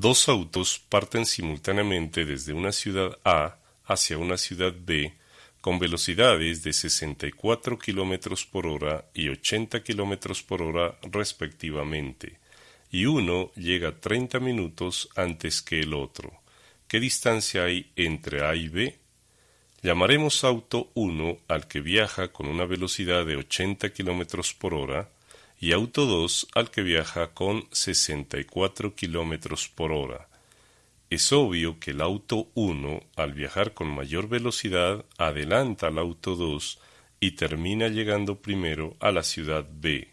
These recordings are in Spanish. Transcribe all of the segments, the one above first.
Dos autos parten simultáneamente desde una ciudad A hacia una ciudad B con velocidades de 64 km por hora y 80 km por hora respectivamente, y uno llega 30 minutos antes que el otro. ¿Qué distancia hay entre A y B? Llamaremos auto 1 al que viaja con una velocidad de 80 km por hora y auto 2 al que viaja con 64 km por hora. Es obvio que el auto 1 al viajar con mayor velocidad adelanta al auto 2 y termina llegando primero a la ciudad B.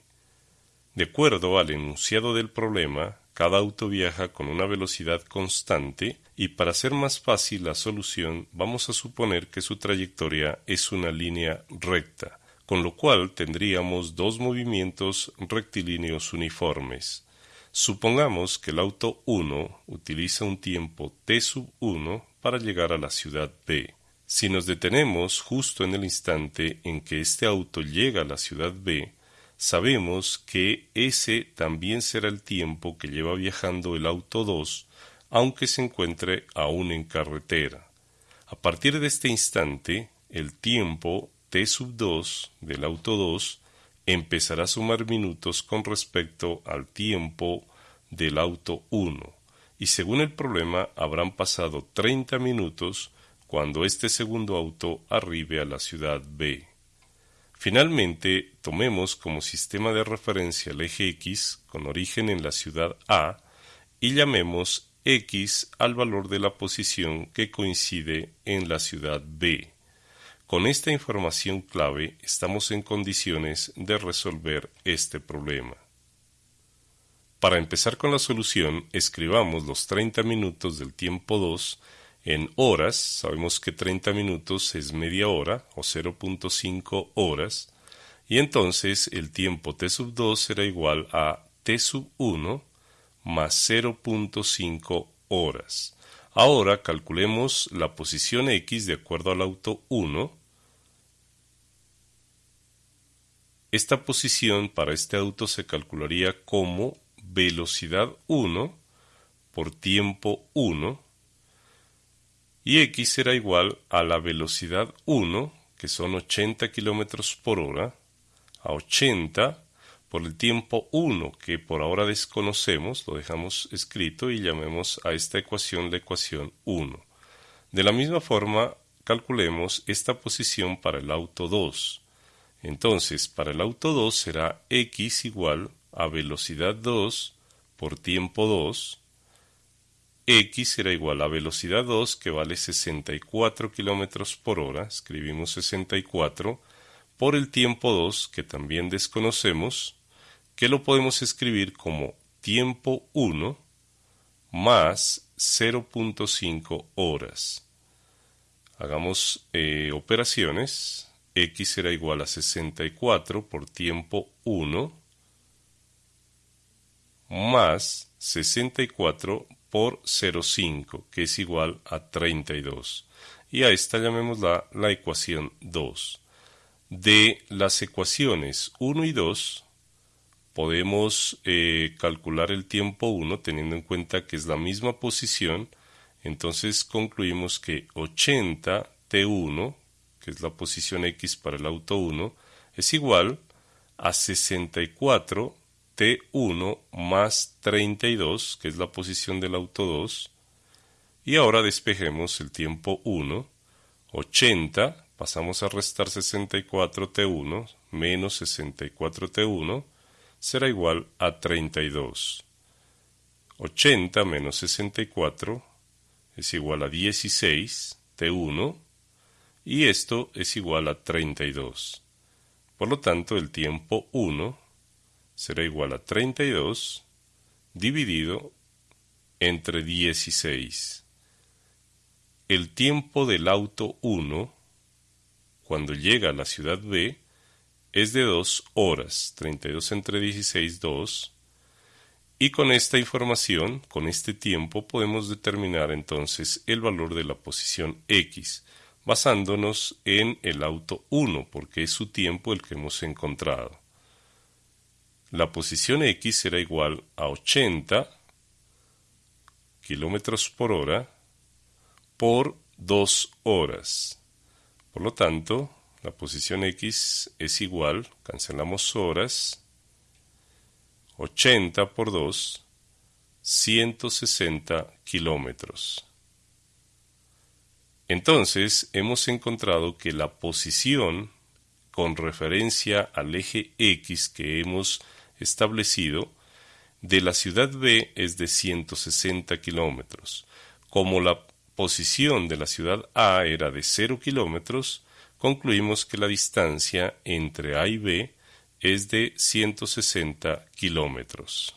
De acuerdo al enunciado del problema, cada auto viaja con una velocidad constante y para hacer más fácil la solución vamos a suponer que su trayectoria es una línea recta, con lo cual tendríamos dos movimientos rectilíneos uniformes. Supongamos que el auto 1 utiliza un tiempo t sub 1 para llegar a la ciudad B. Si nos detenemos justo en el instante en que este auto llega a la ciudad B, sabemos que ese también será el tiempo que lleva viajando el auto 2, aunque se encuentre aún en carretera. A partir de este instante, el tiempo t sub 2 del auto 2 empezará a sumar minutos con respecto al tiempo del auto 1, y según el problema habrán pasado 30 minutos cuando este segundo auto arribe a la ciudad B. Finalmente, tomemos como sistema de referencia el eje X con origen en la ciudad A y llamemos X al valor de la posición que coincide en la ciudad B. Con esta información clave estamos en condiciones de resolver este problema. Para empezar con la solución, escribamos los 30 minutos del tiempo 2 en horas, sabemos que 30 minutos es media hora o 0.5 horas, y entonces el tiempo t sub 2 será igual a t sub 1 más 0.5 horas. Ahora calculemos la posición x de acuerdo al auto 1. Esta posición para este auto se calcularía como velocidad 1 por tiempo 1 y x será igual a la velocidad 1, que son 80 km por hora, a 80 por el tiempo 1, que por ahora desconocemos, lo dejamos escrito y llamemos a esta ecuación la ecuación 1. De la misma forma, calculemos esta posición para el auto 2. Entonces, para el auto 2 será x igual a velocidad 2 por tiempo 2 x será igual a velocidad 2 que vale 64 km por hora, escribimos 64, por el tiempo 2 que también desconocemos, que lo podemos escribir como tiempo 1 más 0.5 horas. Hagamos eh, operaciones. X será igual a 64 por tiempo 1 más 64 por 0,5, que es igual a 32. Y a esta llamémosla la ecuación 2. De las ecuaciones 1 y 2, podemos eh, calcular el tiempo 1 teniendo en cuenta que es la misma posición. Entonces concluimos que 80 T1, que es la posición X para el auto 1, es igual a 64 T1 más 32, que es la posición del auto 2. Y ahora despejemos el tiempo 1. 80, pasamos a restar 64T1 menos 64T1 será igual a 32. 80 menos 64 es igual a 16 T1 y esto es igual a 32. Por lo tanto, el tiempo 1 será igual a 32 dividido entre 16. El tiempo del auto 1, cuando llega a la ciudad B, es de 2 horas, 32 entre 16, 2. Y con esta información, con este tiempo, podemos determinar entonces el valor de la posición X, basándonos en el auto 1, porque es su tiempo el que hemos encontrado la posición x será igual a 80, kilómetros por hora por 2 horas. Por lo tanto, la posición X es igual, cancelamos horas, 80 por 2, 160 kilómetros. Entonces, hemos encontrado que la posición con referencia al eje X que hemos establecido de la ciudad B es de 160 kilómetros. Como la posición de la ciudad A era de 0 kilómetros, concluimos que la distancia entre A y B es de 160 kilómetros.